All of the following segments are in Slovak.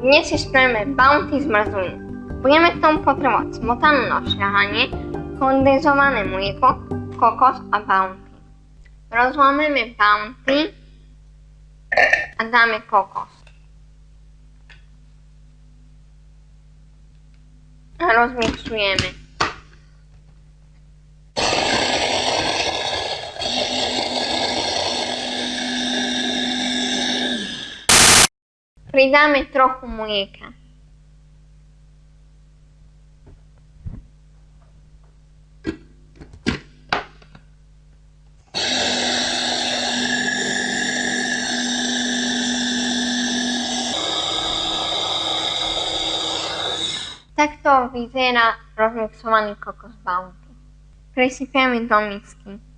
Dnes si spravíme bounty z mrzliny. Budeme k tomu potrebovať smotanú na šľahanie, kondenzované mlieko, kokos a bounty. Rozlámeme bounty a dáme kokos. A Pridáme trochu mlieka. Takto vyzerá rozmixovaný kokos bounty. Presypieme do misky.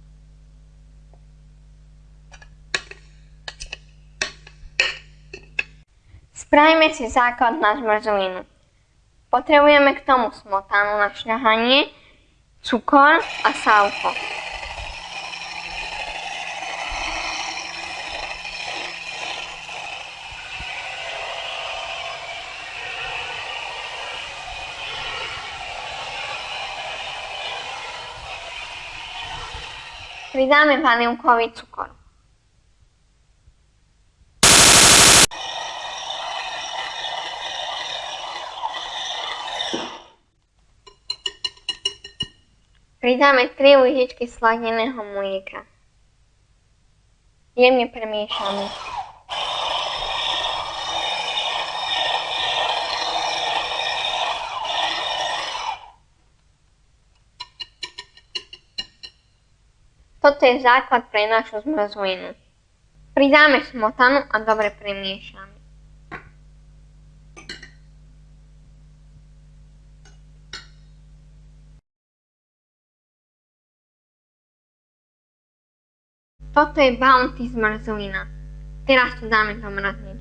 Spravíme si základ na zmrzlinu. Potrebujeme k tomu smotanu na šľahanie, cukor a sálko. Pridáme vanilkový cukor. Pridáme 3 lyžičky sladeného mlieka. Jemne premiešame. Toto je základ pre našu zmrzlinu. Pridáme smotanu a dobre premiešame. Toto je Bounty zmrzlina. Teraz to dáme do mrazničky.